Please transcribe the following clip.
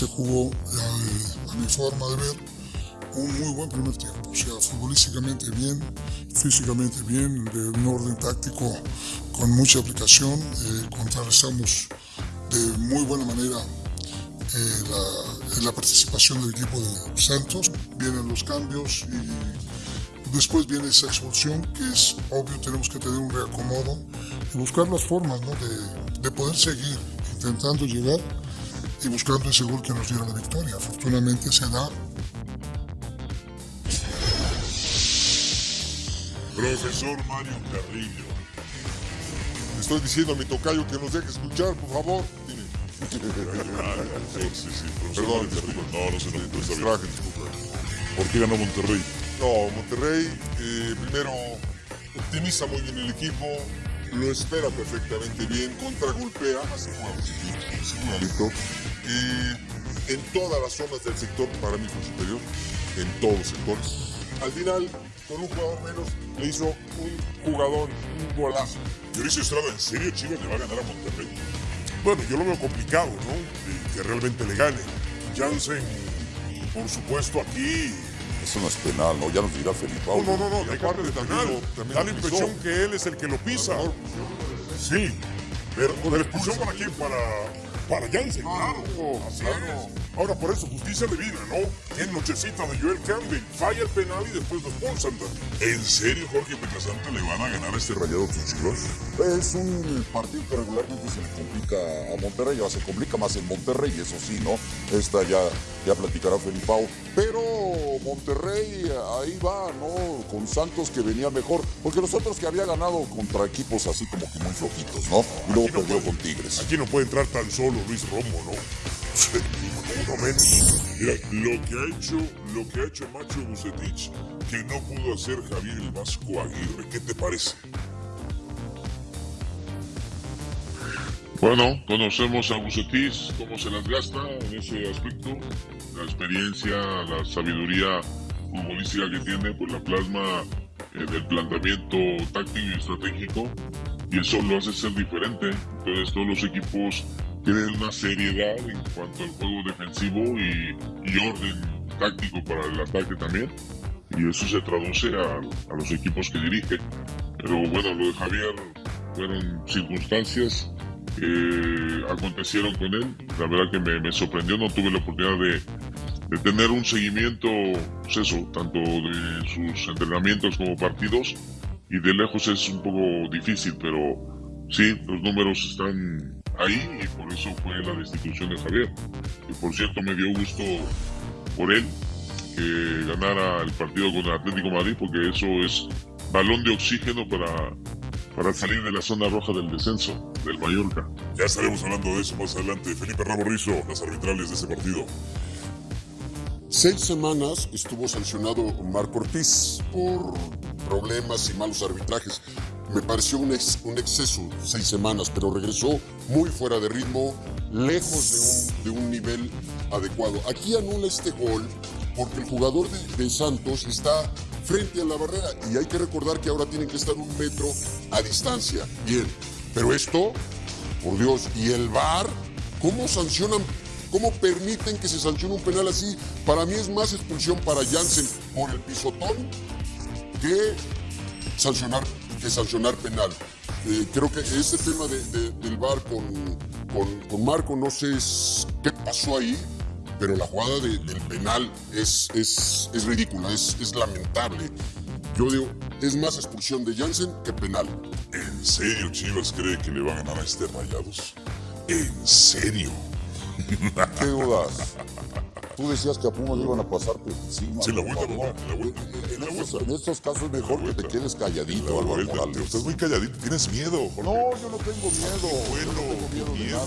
se jugó, eh, a mi forma de ver, un muy buen primer tiempo. O sea, futbolísticamente bien, físicamente bien, de un orden táctico con mucha aplicación. Eh, contrarrestamos de muy buena manera eh, la, la, participación del equipo de Santos. Vienen los cambios y después viene esa expulsión que es obvio, tenemos que tener un reacomodo y buscar las formas ¿no? de, de poder seguir intentando llegar y buscando ese gol que nos diera la victoria. Afortunadamente se da Profesor Mario Carrillo. Le estoy diciendo a mi tocayo que nos deje escuchar, por favor. Dime. sí, sí, profesor Perdón. No, no se distraje, disculpe. ¿Por qué ganó Monterrey? No, Monterrey, eh, primero, optimiza muy bien el equipo, lo espera perfectamente bien, contragolpea, hace jugadas seguramente. Eh, en todas las zonas del sector, para mí fue superior, en todos los sectores. Al final, con un jugador menos, le hizo un jugador, un golazo. Mauricio Estrada, ¿en serio Chivas le va a ganar a Monterrey? Bueno, yo lo veo complicado, ¿no? Que realmente le gane. Jansen, por supuesto, aquí. Eso no es penal, ¿no? Ya nos dirá Felipe. No, no, no, no, de parte también penal. Da la impresión que él es el que lo pisa. Sí, pero ¿la expulsión para quién? Para, para Jansen, claro. Así es. Ahora, por eso, justicia divina, ¿no? En nochecita de Joel Campbell, falla el penal y después lo expulsan. ¿En serio Jorge Pecasante le van a ganar a este rayado tus Chivas? Es un partido que regularmente se le complica a Monterrey, ahora se complica más en Monterrey, eso sí, ¿no? Esta ya, ya platicará Felipao. Pero Monterrey ahí va, ¿no? Con Santos que venía mejor, porque los otros que había ganado contra equipos así como que muy flojitos, ¿no? Y luego no perdió puede- con Tigres. Aquí no puede entrar tan solo Luis Romo, ¿no? Uno menos. Mira, lo que ha hecho, lo que ha hecho Macho Bucetich, que no pudo hacer Javier el Vasco Aguirre, ¿qué te parece? Bueno, conocemos a Bucetich, cómo se las gasta en ese aspecto, la experiencia, la sabiduría futbolística que tiene, pues la plasma eh, del planteamiento táctico y estratégico, y eso lo hace ser diferente. Entonces todos los equipos tienen una seriedad en cuanto al juego defensivo y, y orden táctico para el ataque también, y eso se traduce a, a los equipos que dirige. Pero bueno, lo de Javier fueron circunstancias que acontecieron con él. La verdad que me, me sorprendió, no tuve la oportunidad de, de tener un seguimiento, pues eso, tanto de sus entrenamientos como partidos, y de lejos es un poco difícil, pero sí, los números están ahí y por eso fue la destitución de Javier. Y por cierto, me dio gusto por él que ganara el partido con el Atlético Madrid, porque eso es balón de oxígeno para, para salir de la zona roja del descenso del Mallorca. Ya estaremos hablando de eso más adelante. Felipe Ramos Rizo, las arbitrales de ese partido. Seis semanas estuvo sancionado Marco Ortiz por problemas y malos arbitrajes. Me pareció un, ex- un exceso, seis semanas, pero regresó muy fuera de ritmo, lejos de un, de un nivel adecuado. Aquí anula este gol porque el jugador de, de Santos está frente a la barrera y hay que recordar que ahora tienen que estar un metro a distancia. Bien, pero esto, por Dios, y el VAR, ¿cómo sancionan ¿Cómo permiten que se sancione un penal así? Para mí es más expulsión para Jansen por el pisotón que sancionar, que sancionar penal. Eh, creo que ese tema de- de- del VAR con, con- con Marco, no sé qué pasó ahí, pero la jugada de- del penal es, es, es ridícula, es, es lamentable. Yo digo, es más expulsión de Jansen que penal. ¿En serio Chivas cree que le va a ganar a este Rayados? ¿En serio? ¿Qué dudas? Tú decías que a Pumas le iban a pasar por encima. Sí, la vuelta, papá, la vuelta. En estos, en estos casos es mejor que te quedes calladito, La Álvaro. Morales. Estás muy calladito, tienes miedo, Jorge. No, yo no tengo miedo. Bueno, yo no tengo miedo.